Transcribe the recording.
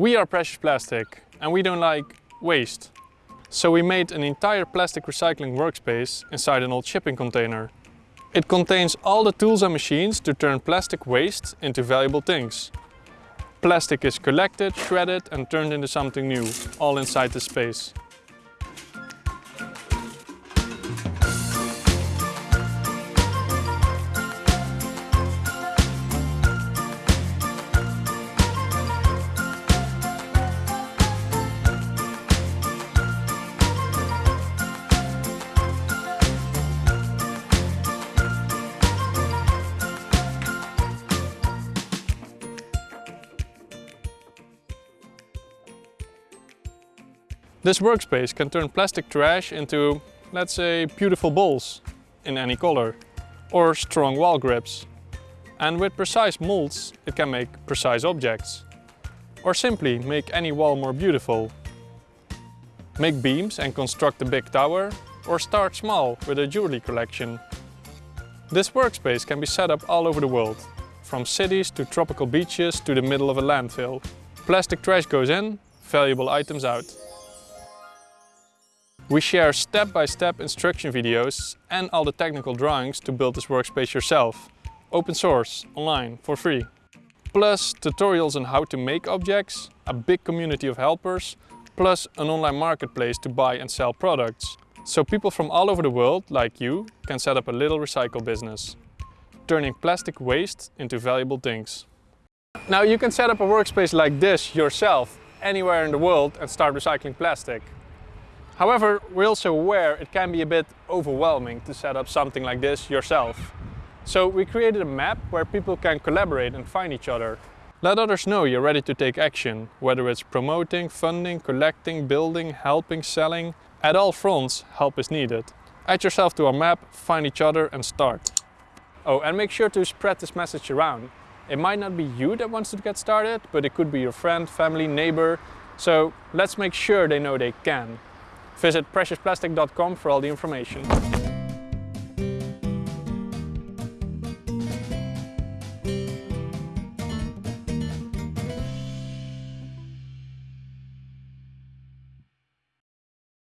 We are Precious Plastic and we don't like waste. So we made an entire plastic recycling workspace inside an old shipping container. It contains all the tools and machines to turn plastic waste into valuable things. Plastic is collected, shredded and turned into something new, all inside the space. This workspace can turn plastic trash into, let's say, beautiful bowls in any color or strong wall grips. And with precise molds it can make precise objects. Or simply make any wall more beautiful. Make beams and construct a big tower or start small with a jewelry collection. This workspace can be set up all over the world, from cities to tropical beaches to the middle of a landfill. Plastic trash goes in, valuable items out. We share step-by-step -step instruction videos and all the technical drawings to build this workspace yourself. Open source, online, for free. Plus tutorials on how to make objects, a big community of helpers, plus an online marketplace to buy and sell products. So people from all over the world, like you, can set up a little recycle business. Turning plastic waste into valuable things. Now you can set up a workspace like this yourself, anywhere in the world and start recycling plastic. However, we're also aware it can be a bit overwhelming to set up something like this yourself. So we created a map where people can collaborate and find each other. Let others know you're ready to take action, whether it's promoting, funding, collecting, building, helping, selling. At all fronts, help is needed. Add yourself to our map, find each other and start. Oh, and make sure to spread this message around. It might not be you that wants to get started, but it could be your friend, family, neighbor. So let's make sure they know they can. Visit preciousplastic.com for all the information.